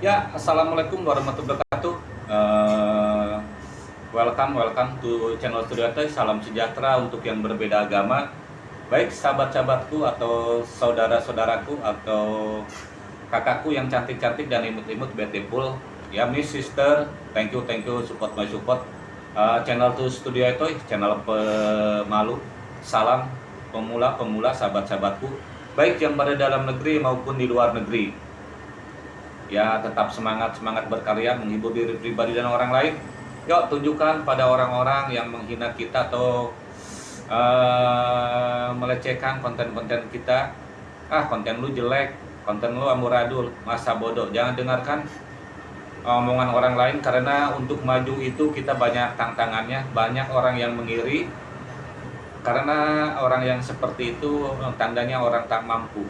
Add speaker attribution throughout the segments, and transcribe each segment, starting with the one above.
Speaker 1: Ya, assalamualaikum warahmatullahi wabarakatuh. Uh, welcome, welcome to channel Studio. Salam sejahtera untuk yang berbeda agama. Baik sahabat-sahabatku atau saudara-saudaraku atau kakakku yang cantik-cantik dan imut-imut beautiful. Ya, Miss Sister, thank you, thank you support my support. Uh, channel to Studio Toy, channel pemalu. Salam pemula-pemula sahabat-sahabatku, baik yang berada dalam negeri maupun di luar negeri ya tetap semangat semangat berkarya menghibur diri pribadi dan orang lain. Yuk tunjukkan pada orang-orang yang menghina kita atau uh, melecehkan konten-konten kita. Ah konten lu jelek konten lu amburadul masa bodoh. Jangan dengarkan omongan orang lain karena untuk maju itu kita banyak tantangannya. Banyak orang yang mengiri karena orang yang seperti itu tandanya orang tak mampu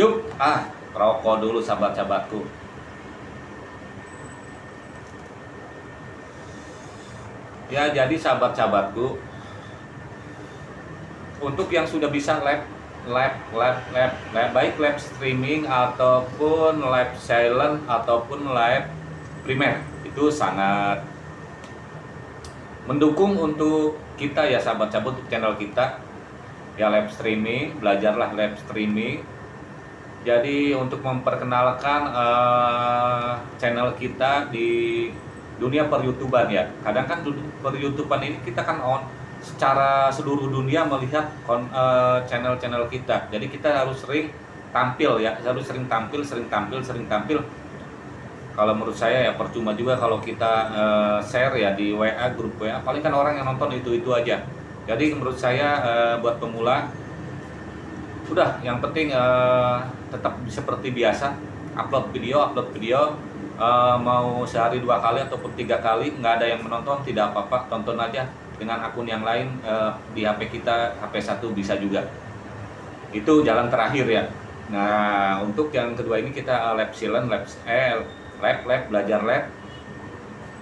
Speaker 1: Yuk, ah, rokok dulu sahabat-sahabatku. Ya, jadi sahabat-sahabatku, untuk yang sudah bisa live, live, live, live, live, baik live streaming ataupun live silent ataupun live primer, itu sangat mendukung untuk kita ya sahabat-sahabat channel kita. Ya live streaming belajarlah live streaming jadi untuk memperkenalkan uh, channel kita di dunia per YouTuber ya. Kadang kan per YouTuber ini kita kan on secara seluruh dunia melihat eh, channel-channel uh, kita. Jadi kita harus sering tampil ya, harus sering tampil, sering tampil, sering tampil. Kalau menurut saya ya percuma juga kalau kita uh, share ya di WA grup WA. Paling kan orang yang nonton itu-itu aja. Jadi menurut saya uh, buat pemula udah yang penting uh, tetap seperti biasa. Upload video upload video. Uh, mau sehari dua kali ataupun tiga kali nggak ada yang menonton tidak apa-apa. Tonton aja dengan akun yang lain uh, di HP kita HP satu bisa juga. Itu jalan terakhir ya. Nah untuk yang kedua ini kita lab silent lab eh lab lab belajar lab.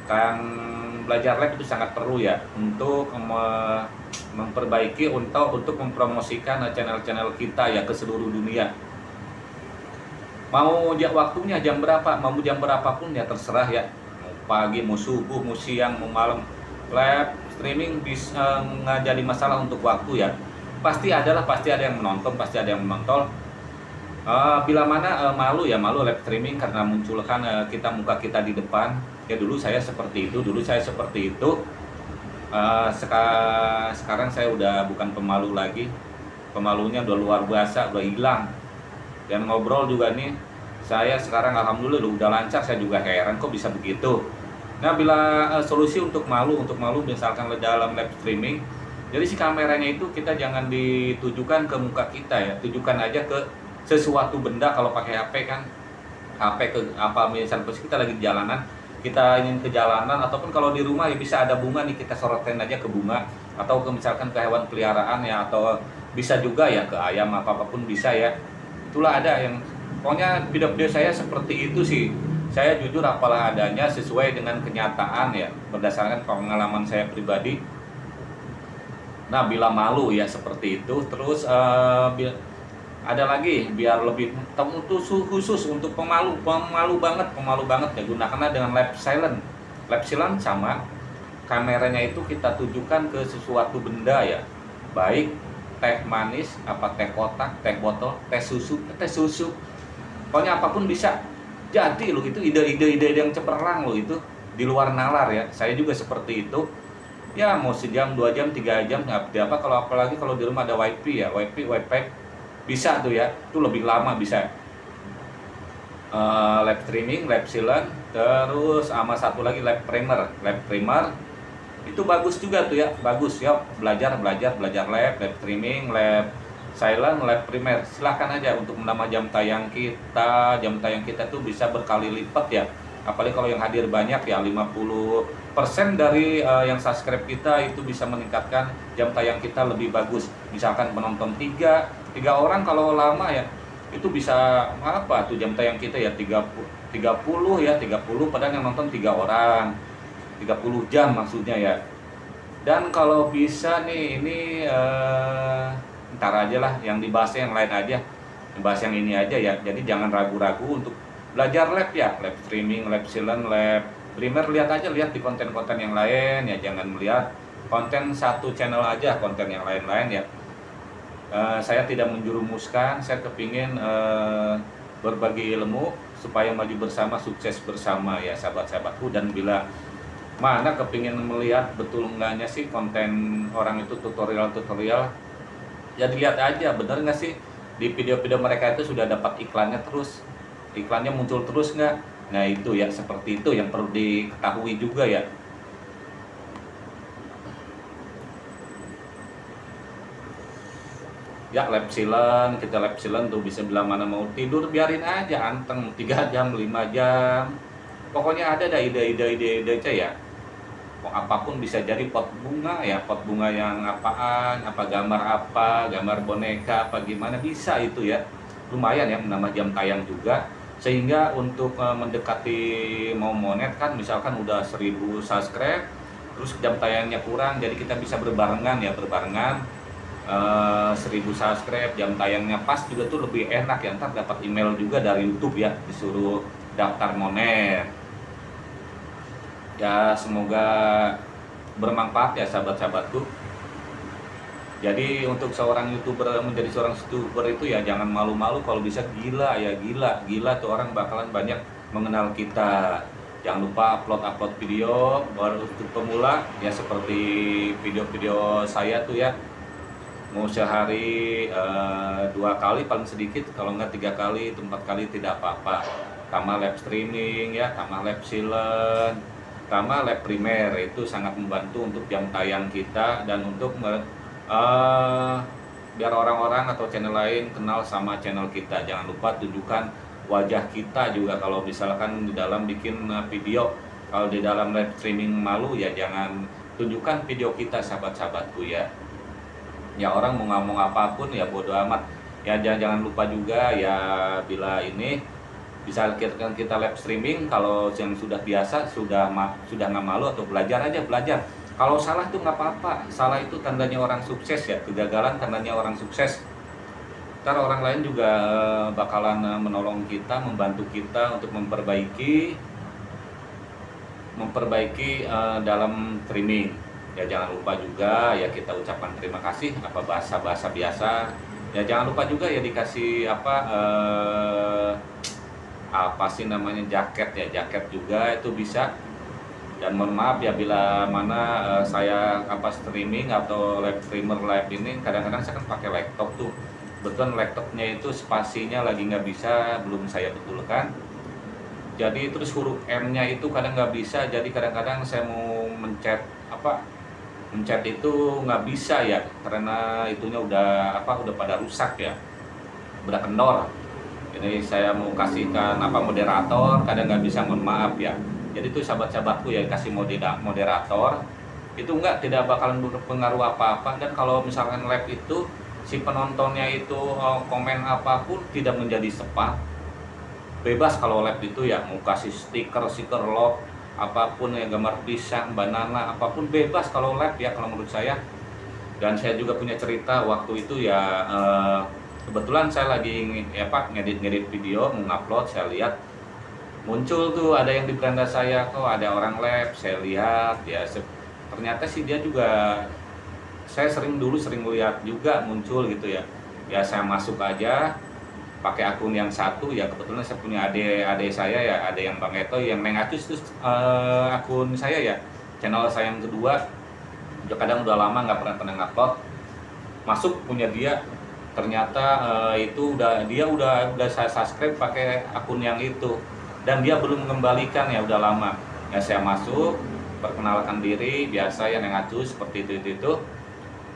Speaker 1: Kan belajar lab itu sangat perlu ya untuk uh, memperbaiki untuk untuk mempromosikan channel-channel kita ya ke seluruh dunia. Mau waktunya jam berapa, mau jam berapapun ya terserah ya. Mau pagi, mau subuh, mau siang, mau malam. Live streaming bisa nggak jadi masalah untuk waktu ya. Pasti adalah pasti ada yang menonton, pasti ada yang menonton. Uh, bila mana uh, malu ya malu live streaming karena munculkan kita muka kita di depan. Ya dulu saya seperti itu, dulu saya seperti itu uh, seka, sekarang saya udah bukan pemalu lagi. Pemalunya udah luar biasa udah hilang. Dan ngobrol juga nih saya sekarang alhamdulillah udah lancar saya juga heran kok bisa begitu. Nah bila uh, solusi untuk malu untuk malu misalkan dalam live streaming jadi si kameranya itu kita jangan ditujukan ke muka kita ya tujukan aja ke sesuatu benda kalau pakai HP kan. HP ke apa misalnya kita lagi di jalanan kita ingin ke jalanan ataupun kalau di rumah ya bisa ada bunga nih kita sorotin aja ke bunga atau ke misalkan ke hewan peliharaan ya atau bisa juga ya ke ayam apa apa pun bisa ya. Itulah ada yang pokoknya video-video saya seperti itu sih. Saya jujur apalah adanya sesuai dengan kenyataan ya berdasarkan pengalaman saya pribadi. Nah bila malu ya seperti itu terus uh, ada lagi biar lebih khusus khusus untuk pemalu pemalu banget pemalu banget ya gunakanlah dengan lap silent. Lap silent sama kameranya itu kita tujukan ke sesuatu benda ya. Baik teh manis apa teh kotak teh botol teh susu teh susu. Pokoknya apa pun bisa jadi loh itu ide-ide ide yang cemerlang loh itu di luar nalar ya. Saya juga seperti itu. Ya mau sejam dua jam tiga jam nggak apa kalau apalagi kalau di rumah ada wifi ya wifi wifi bisa tuh ya itu lebih lama bisa. Uh, live streaming live silent terus sama satu lagi live primer. Live primer itu bagus juga tuh ya bagus ya. Belajar belajar belajar live live streaming live silent live primer. Silahkan aja untuk menambah jam tayang kita. Jam tayang kita tuh bisa berkali lipat ya. Apalagi kalau yang hadir banyak ya 50% dari uh, yang subscribe kita itu bisa meningkatkan jam tayang kita lebih bagus. Misalkan penonton tiga tiga orang kalau lama ya itu bisa apa tuh jam tayang kita ya? 30 30 ya 30 padahal yang nonton tiga orang. 30 jam maksudnya ya. Dan kalau bisa nih ini uh, ntar aja lah yang dibahasnya yang lain aja. Bahas yang ini aja ya. Jadi jangan ragu-ragu untuk belajar lab ya. Lab streaming lab silent lab. Primer lihat aja lihat di konten-konten yang lain ya. Jangan melihat konten satu channel aja konten yang lain-lain ya uh, saya tidak menjurumuskan saya kepingin uh, berbagi ilmu supaya maju bersama sukses bersama ya sahabat-sahabatku. Dan bila mana kepingin melihat betul enggaknya sih konten orang itu tutorial-tutorial ya dilihat aja bener nggak sih? Di video-video mereka itu sudah dapat iklannya terus. Iklannya muncul terus nggak? Nah itu ya seperti itu yang perlu diketahui juga ya ya lab silent kita lab silent tuh bisa bilang mana mau tidur biarin aja anteng 3 jam 5 jam. Pokoknya ada dah ide-ide ide-ide aja ya. Apa pun bisa jadi pot bunga ya pot bunga yang apaan apa gambar apa gambar boneka apa gimana bisa itu ya. Lumayan ya menambah jam tayang juga. Sehingga untuk uh, mendekati mau monet kan misalkan udah 1000 subscribe terus jam tayangnya kurang jadi kita bisa berbarengan ya berbarengan uh, 1000 subscribe jam tayangnya pas juga tuh lebih enak ya. Ntar dapat email juga dari YouTube ya disuruh daftar monet ya semoga bermanfaat ya sahabat-sahabatku. Jadi untuk seorang youtuber menjadi seorang youtuber itu ya jangan malu-malu. Kalau bisa gila ya gila. Gila tuh orang bakalan banyak mengenal kita. Jangan lupa upload upload video baru untuk pemula. Ya seperti video-video saya tuh ya mau sehari uh, dua kali paling sedikit kalau nggak tiga kali empat kali tidak apa-apa. Tambah live streaming ya tambah live silent pertama lab primer itu sangat membantu untuk jam tayang kita dan untuk uh, biar orang-orang atau channel lain kenal sama channel kita. Jangan lupa tunjukkan wajah kita juga. Kalau misalkan di dalam bikin eh, video kalau di dalam live streaming malu ya jangan tunjukkan video kita sahabat-sahabatku ya ya orang mau ngomong apa pun ya bodoh amat. Ya jangan, jangan lupa juga ya bila ini bisa kita, kita live streaming kalau yang sudah biasa sudah ma, sudah nggak malu atau belajar aja belajar. Kalau salah tuh nggak apa-apa. Salah itu tandanya orang sukses ya. Kegagalan tandanya orang sukses. Ntar orang lain juga eh, bakalan eh, menolong kita membantu kita untuk memperbaiki memperbaiki uh, dalam streaming ya jangan lupa juga ya kita ucapkan terima kasih apa bahasa-bahasa biasa. Ya jangan lupa juga ya dikasih apa uh, apa sih namanya jaket ya jaket juga itu bisa. Dan mohon maaf ya bila mana uh, saya apa streaming atau live streamer live ini kadang-kadang saya kan pakai laptop tuh. Betul laptopnya itu spasinya lagi nggak bisa belum saya betulkan. Jadi terus huruf M nya itu kadang nggak bisa jadi kadang-kadang saya mau mencet apa mencet itu nggak bisa ya karena itunya udah apa udah pada rusak ya. Udah kendor. Ini saya mau kasihkan apa moderator kadang nggak bisa mohon maaf ya. Jadi itu sahabat-sahabatku ya kasih moderator. Itu enggak tidak bakalan berpengaruh apa-apa. Dan kalau misalkan live itu si penontonnya itu oh, komen apa pun tidak menjadi sepat. Bebas kalau live itu ya mau kasih stiker stiker love apa pun ya gambar pisang banana apa pun bebas kalau live ya kalau menurut saya. Dan saya juga punya cerita waktu itu ya eh, kebetulan saya lagi ya Pak ngedit-ngedit video mengupload saya lihat muncul tuh ada yang di beranda saya kok ada orang lab saya lihat ya ternyata sih dia juga saya sering dulu sering lihat juga muncul gitu ya. Ya saya masuk aja pakai akun yang satu ya kebetulan saya punya adik adik saya ya ada yang Bang Eto yang mengatus itu uh, akun saya ya channel saya yang kedua. Kadang udah lama nggak pernah pernah ngupload. Masuk punya dia. Ternyata uh, itu udah dia udah udah saya subscribe pakai akun yang itu. Dan dia belum mengembalikan ya udah lama. Ya saya masuk perkenalkan diri biasa ya yang ngacu seperti itu, itu itu.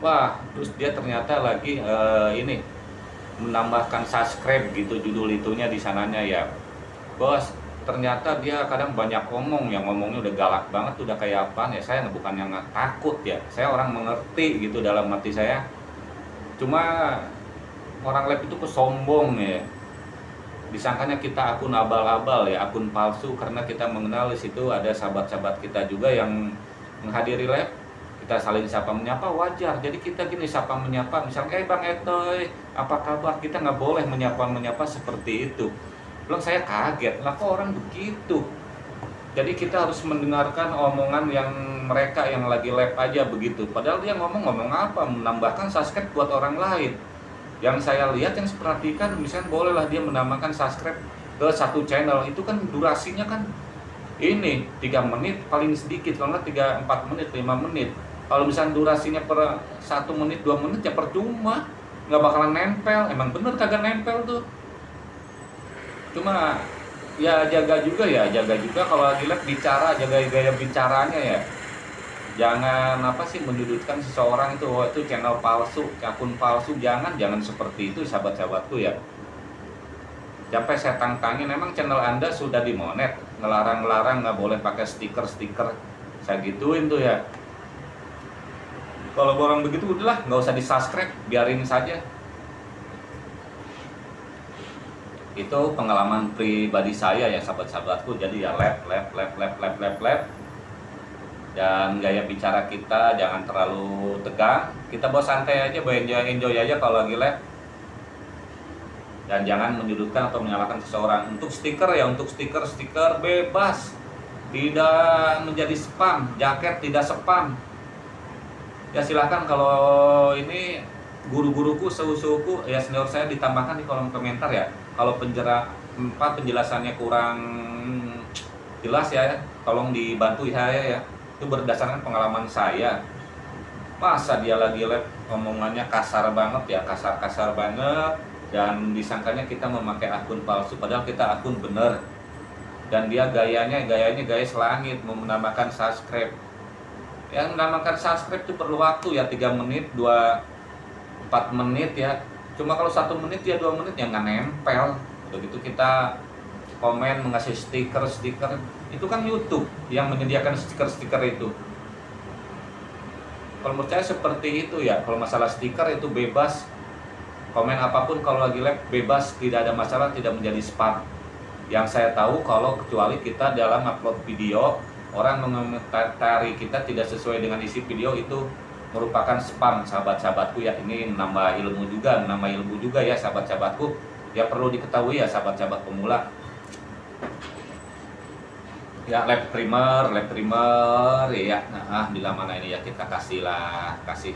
Speaker 1: Wah terus dia ternyata lagi uh, ini menambahkan subscribe gitu judul itunya di sananya ya. Bos ternyata dia kadang banyak ngomong yang ngomongnya udah galak banget udah kayak apa ya. Saya bukan yang takut ya saya orang mengerti gitu dalam hati saya. Cuma orang lab itu kesombong ya. Disangkanya kita akun abal-abal ya akun palsu karena kita mengenal di situ ada sahabat-sahabat kita juga yang menghadiri lab kita saling sapa menyapa wajar. Jadi kita gini sapa menyapa. Misalnya eh bang Etoy apa kabar? Kita nggak boleh menyapa menyapa seperti itu. Bilang saya kaget. Lah kok orang begitu? Jadi kita harus mendengarkan omongan yang mereka yang lagi live aja begitu. Padahal dia ngomong-ngomong apa? Menambahkan subscribe buat orang lain. Yang saya lihat yang perhatikan misalnya bolehlah dia menambahkan subscribe ke satu channel. Itu kan durasinya kan ini 3 menit paling sedikit. Kalau nggak 3 4 menit 5 menit kalau misalnya durasinya per satu menit dua menit ya percuma. Nggak bakalan nempel. Emang bener kagak nempel tuh. Cuma ya jaga juga ya jaga juga. Kalau lagi live bicara jaga gaya bicaranya ya. Jangan apa sih menyudutkan seseorang itu oh, itu channel palsu akun palsu. Jangan jangan seperti itu sahabat-sahabatku ya. Sampai saya tangkangin emang channel anda sudah dimonet? Ngelarang-ngelarang nggak boleh pakai stiker-stiker. Saya gituin tuh ya kalau orang begitu udahlah nggak usah di subscribe biarin saja. Itu pengalaman pribadi saya ya sahabat-sahabatku. Jadi ya lab lab lab lab lab lab lab. Dan gaya bicara kita jangan terlalu tegang. Kita bawa santai aja bawa enjoy, enjoy aja kalau lagi lab. Dan jangan menyudutkan atau menyalahkan seseorang. Untuk stiker ya untuk stiker stiker bebas. Tidak menjadi spam jaket tidak spam ya silahkan kalau ini guru-guruku suhu-suhuku ya senior saya ditambahkan di kolom komentar ya. Kalau penjera empat penjelasannya kurang jelas ya tolong dibantu ya ya itu berdasarkan pengalaman saya. Masa dia lagi live omongannya kasar banget ya kasar-kasar banget. Dan disangkanya kita memakai akun palsu padahal kita akun bener. Dan dia gayanya gayanya gaya selangit menambahkan subscribe yang menambahkan subscribe itu perlu waktu ya 3 menit 2 4 menit ya. Cuma kalau satu menit ya dua menit ya nggak nempel. Begitu kita komen mengasih stiker stiker. Itu kan YouTube yang menyediakan stiker-stiker itu. Kalau menurut seperti itu ya kalau masalah stiker itu bebas. Komen apa pun kalau lagi live bebas. Tidak ada masalah tidak menjadi spam. Yang saya tahu kalau kecuali kita dalam upload video orang mengomentari kita tidak sesuai dengan isi video itu merupakan spam. Sahabat-sahabatku ya ini menambah ilmu juga menambah ilmu juga ya sahabat-sahabatku. Ya perlu diketahui ya sahabat-sahabat pemula. Ya lab primer lab primer ya. Nah bila mana ini ya kita kasih lah kasih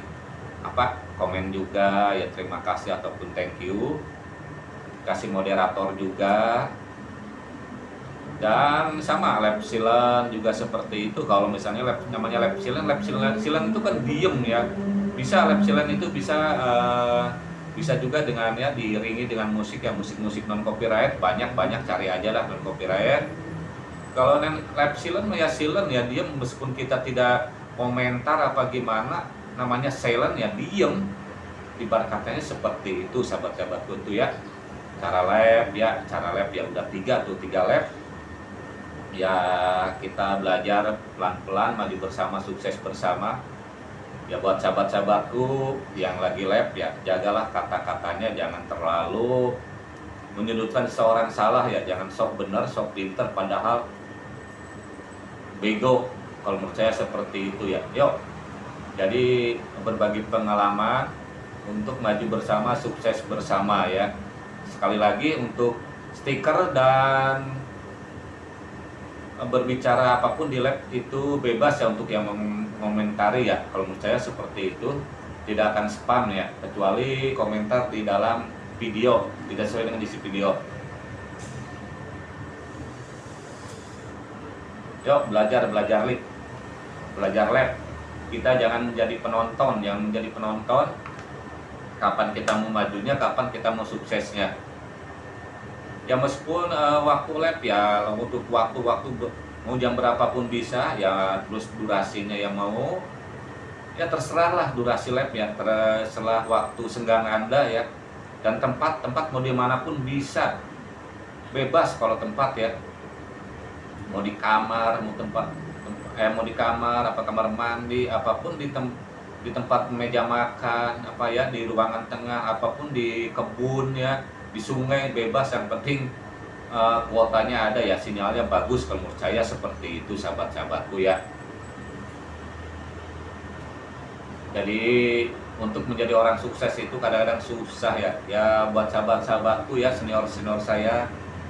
Speaker 1: apa komen juga ya terima kasih ataupun thank you. Kasih moderator juga dan sama lab silen juga seperti itu. Kalau misalnya lab namanya lab silen lab silen itu kan diem ya. Bisa lab silen itu bisa uh, bisa juga dengan ya diiringi dengan musik ya musik-musik non copyright banyak banyak cari aja lah non copyright kalau lab silen ya silen ya diem. Meskipun kita tidak komentar apa gimana namanya silent ya diem. Ibarat seperti itu sahabat-sahabatku tuh ya. Cara lab ya cara lab ya udah tiga tuh tiga lab ya kita belajar pelan-pelan maju bersama sukses bersama. Ya buat sahabat-sahabatku yang lagi lab ya jagalah kata-katanya jangan terlalu menyudutkan seorang salah ya. Jangan sok bener sok pinter padahal bego. Kalau menurut saya seperti itu ya. Yuk jadi berbagi pengalaman untuk maju bersama sukses bersama ya. Sekali lagi untuk stiker dan berbicara apa pun di lab itu bebas ya untuk yang mengomentari ya. Kalau menurut saya seperti itu tidak akan spam ya kecuali komentar di dalam video tidak sesuai dengan isi video. Yuk belajar belajar lab belajar lab. Kita jangan menjadi penonton. Yang menjadi penonton kapan kita mau majunya kapan kita mau suksesnya ya meskipun uh, waktu lab ya untuk waktu-waktu mau jam berapapun bisa ya terus durasinya yang mau ya terserah lah durasi lab ya terserah waktu senggang anda ya. Dan tempat tempat mau di mana pun bisa. Bebas kalau tempat ya. Mau di kamar mau tempat eh mau di kamar apa kamar mandi apa pun di tem di tempat meja makan apa ya di ruangan tengah apa pun di kebun ya di sungai bebas yang penting uh, kuotanya ada ya sinyalnya bagus kalau menurut saya seperti itu sahabat-sahabatku ya. Jadi untuk menjadi orang sukses itu kadang-kadang susah ya. Ya buat sahabat-sahabatku ya senior-senior saya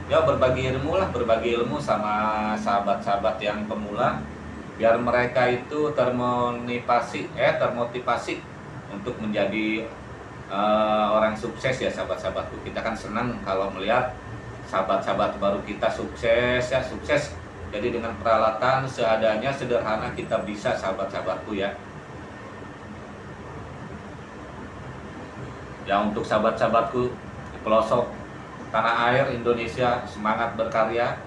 Speaker 1: ya berbagi ilmu lah berbagi ilmu sama sahabat-sahabat yang pemula biar mereka itu termotivasi eh termotivasi untuk menjadi uh, orang sukses ya sahabat-sahabatku. Kita kan senang kalau melihat sahabat-sahabat baru kita sukses ya sukses. Jadi dengan peralatan seadanya sederhana kita bisa sahabat-sahabatku ya. Ya untuk sahabat-sahabatku di pelosok tanah air Indonesia semangat berkarya.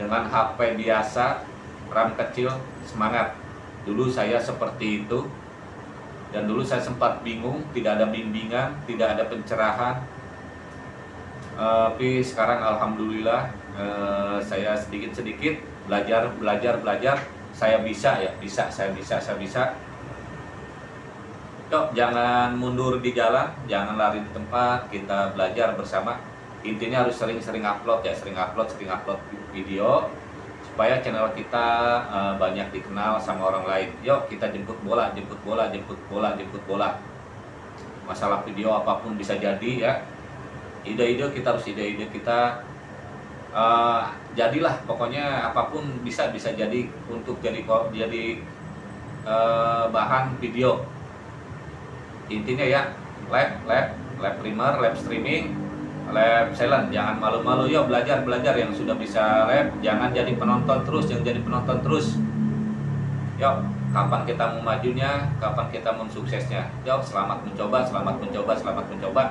Speaker 1: Dengan HP biasa RAM kecil semangat. Dulu saya seperti itu dan dulu saya sempat bingung tidak ada bimbingan tidak ada pencerahan. Uh, tapi sekarang alhamdulillah uh, saya sedikit-sedikit belajar belajar belajar. Saya bisa ya bisa saya bisa saya bisa. Yuk, jangan mundur di jalan, jangan lari di tempat, kita belajar bersama. Intinya harus sering-sering upload ya, sering upload, sering upload video supaya channel kita uh, banyak dikenal sama orang lain. Yuk, kita jemput bola, jemput bola, jemput bola, jemput bola. Masalah video apa pun bisa jadi ya. Ide-ide kita harus ide-ide kita uh, jadilah pokoknya apa pun bisa bisa jadi untuk jadi jadi uh, bahan video intinya ya lab lab lab primer lab streaming lab silent jangan malu-malu. Yuk belajar belajar yang sudah bisa lab. Jangan jadi penonton terus jangan jadi penonton terus. Yuk kapan kita mau majunya? Kapan kita mau suksesnya? Yuk selamat mencoba selamat mencoba selamat mencoba.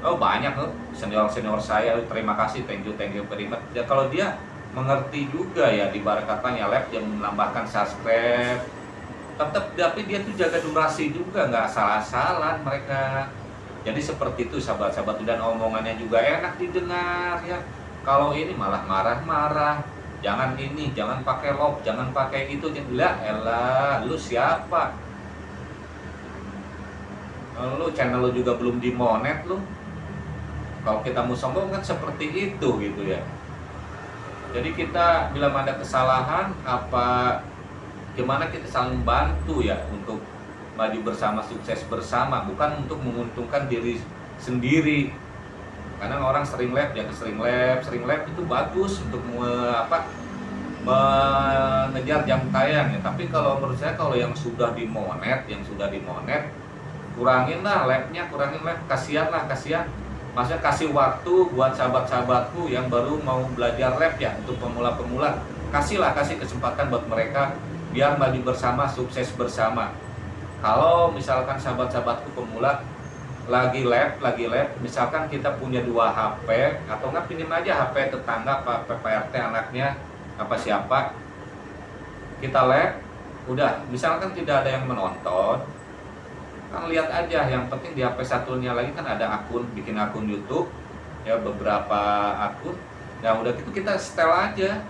Speaker 1: Oh banyak loh senior senior saya terima kasih thank you thank you very much ya kalau dia mengerti juga ya di katanya lab yang menambahkan subscribe. Tetap tapi dia tuh jaga durasi juga nggak salah-salah mereka jadi seperti itu sahabat-sahabat. Dan omongannya juga enak didengar ya. Kalau ini malah marah-marah. Jangan ini jangan pakai lock jangan pakai itu. Lah elah lu siapa? Lu channel lu juga belum dimonet lu. Kalau kita mau sombong kan seperti itu gitu ya. Jadi kita bila ada kesalahan apa gimana kita saling bantu ya untuk maju bersama sukses bersama bukan untuk menguntungkan diri sendiri. Karena orang sering lab ya sering lab sering lab itu bagus untuk me, apa mengejar jam tayang ya. Tapi kalau menurut saya kalau yang sudah dimonet yang sudah dimonet kurangin lah labnya kurangin lab. Kasihan lah kasihan. Maksudnya kasih waktu buat sahabat-sahabatku yang baru mau belajar lab ya untuk pemula-pemula. Kasihlah kasih kesempatan buat mereka biar maju bersama sukses bersama kalau misalkan sahabat-sahabatku pemula lagi lab lagi lab misalkan kita punya dua HP atau nggak pinjam aja HP tetangga Pak PPRT anaknya apa siapa kita lab udah. Misalkan tidak ada yang menonton kan lihat aja. Yang penting di HP satunya lagi kan ada akun bikin akun YouTube ya beberapa akun. Ya udah gitu kita setel aja.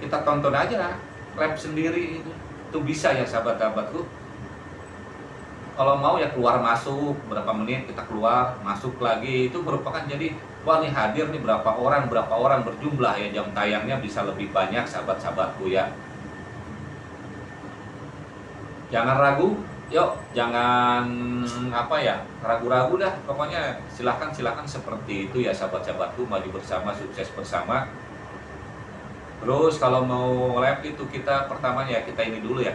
Speaker 1: Kita tonton aja lab sendiri itu. Itu bisa ya sahabat-sahabatku kalau mau ya keluar masuk berapa menit kita keluar masuk lagi itu merupakan jadi wah nih hadir nih berapa orang berapa orang berjumlah ya jam tayangnya bisa lebih banyak sahabat-sahabatku ya jangan ragu yuk jangan apa ya ragu-ragu dah pokoknya silahkan silahkan seperti itu ya sahabat-sahabatku maju bersama sukses bersama Terus kalau mau lab itu kita pertama ya kita ini dulu ya.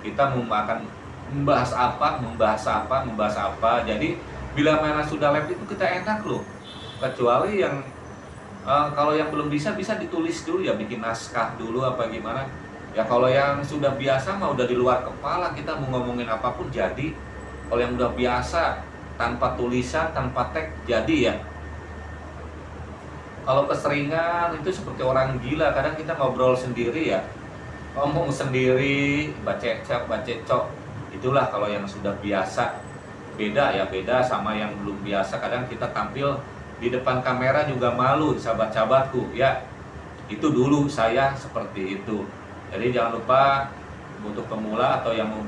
Speaker 1: Kita akan membahas apa, membahas apa, membahas apa. Jadi bila mana sudah lab itu kita enak loh. Kecuali yang uh, kalau yang belum bisa bisa ditulis dulu ya, bikin naskah dulu apa gimana. Ya kalau yang sudah biasa mah udah di luar kepala kita mau ngomongin apa pun jadi. Kalau yang udah biasa tanpa tulisan, tanpa teks jadi ya kalau keseringan itu seperti orang gila kadang kita ngobrol sendiri ya ngomong sendiri bacecak bacecok itulah kalau yang sudah biasa. Beda ya beda sama yang belum biasa. Kadang kita tampil di depan kamera juga malu sahabat-sahabatku ya. Itu dulu saya seperti itu. Jadi jangan lupa untuk pemula atau yang mau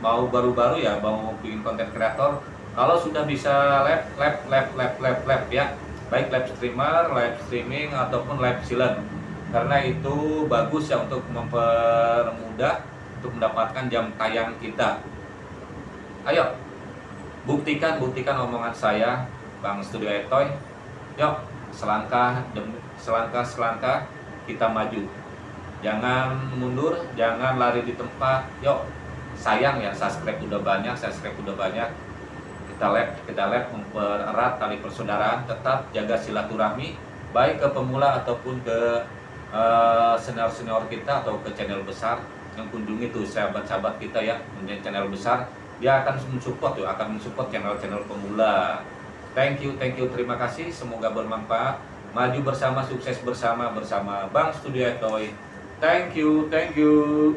Speaker 1: mau baru-baru ya mau bikin konten kreator kalau sudah bisa lab lab lab lab lab lab ya. Baik live streamer, live streaming ataupun live silent karena itu bagus ya untuk mempermudah untuk mendapatkan jam tayang kita. Ayo, buktikan buktikan omongan saya, Bang Studio Etoy. Yuk, selangkah selangkah selangkah kita maju. Jangan mundur, jangan lari di tempat. Yuk, sayang ya subscribe udah banyak, subscribe udah banyak. Kita lab, kita lab mempererat tali persaudaraan, tetap jaga silaturahmi baik ke pemula ataupun ke uh, senior-senior kita atau ke channel besar yang kunjungi tuh sahabat-sahabat kita ya menjadi channel besar dia akan mensupport tuh akan mensupport channel-channel pemula. Thank you thank you terima kasih semoga bermanfaat. Maju bersama sukses bersama bersama Bang Studio Toy. Thank you thank you